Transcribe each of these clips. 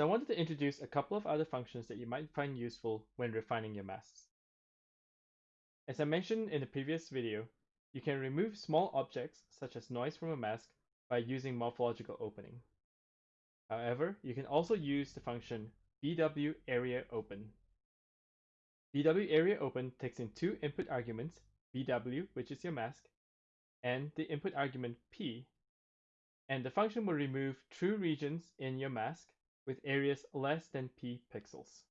So I wanted to introduce a couple of other functions that you might find useful when refining your masks. As I mentioned in the previous video, you can remove small objects such as noise from a mask by using morphological opening. However, you can also use the function bw area open. bw area open takes in two input arguments, bw, which is your mask, and the input argument p, and the function will remove true regions in your mask with areas less than p pixels.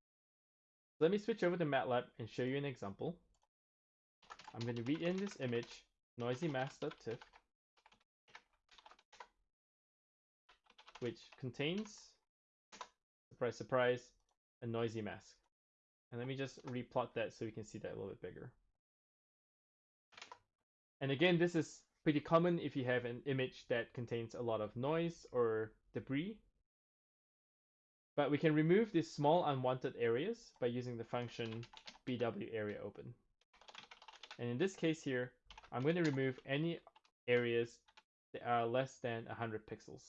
Let me switch over to MATLAB and show you an example. I'm going to read in this image noisy_mask.tiff, which contains, surprise, surprise, a noisy mask. And let me just replot that so we can see that a little bit bigger. And again, this is pretty common if you have an image that contains a lot of noise or debris. But we can remove these small unwanted areas by using the function bwAreaOpen. And in this case here, I'm going to remove any areas that are less than 100 pixels.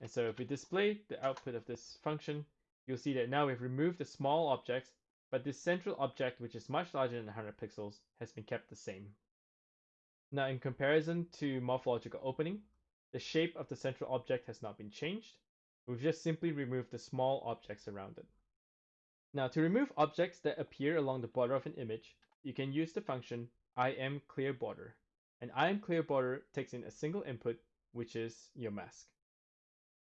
And so if we display the output of this function, you'll see that now we've removed the small objects, but this central object, which is much larger than 100 pixels, has been kept the same. Now in comparison to morphological opening, the shape of the central object has not been changed. We've just simply removed the small objects around it. Now to remove objects that appear along the border of an image, you can use the function imClearBorder. And imClearBorder takes in a single input, which is your mask.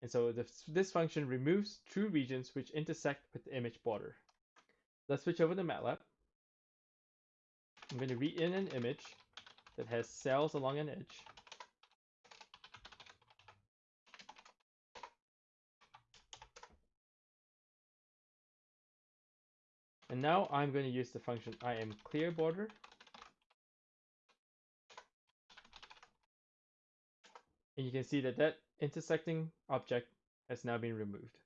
And so this, this function removes true regions which intersect with the image border. Let's switch over to MATLAB. I'm going to read in an image that has cells along an edge. And now I'm going to use the function imClearBorder. And you can see that that intersecting object has now been removed.